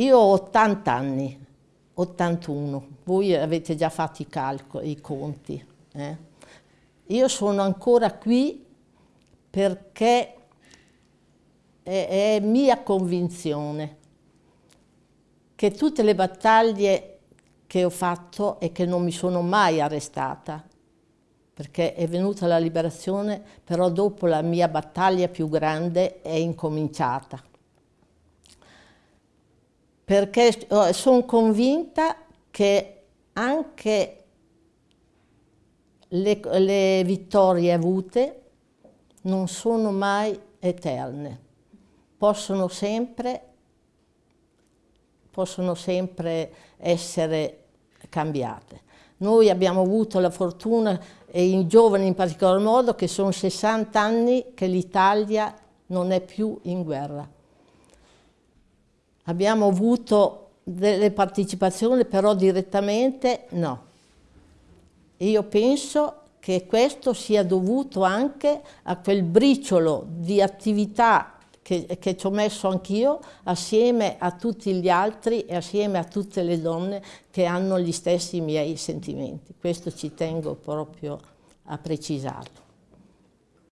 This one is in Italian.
io ho 80 anni, 81, voi avete già fatto i calcoli, i conti. Eh? Io sono ancora qui perché è, è mia convinzione che tutte le battaglie che ho fatto e che non mi sono mai arrestata, perché è venuta la liberazione, però dopo la mia battaglia più grande è incominciata. Perché oh, sono convinta che anche le, le vittorie avute non sono mai eterne, possono sempre, possono sempre essere cambiate. Noi abbiamo avuto la fortuna, e i giovani in particolar modo, che sono 60 anni che l'Italia non è più in guerra. Abbiamo avuto delle partecipazioni, però direttamente no. Io penso che questo sia dovuto anche a quel briciolo di attività che, che ci ho messo anch'io assieme a tutti gli altri e assieme a tutte le donne che hanno gli stessi miei sentimenti. Questo ci tengo proprio a precisarlo.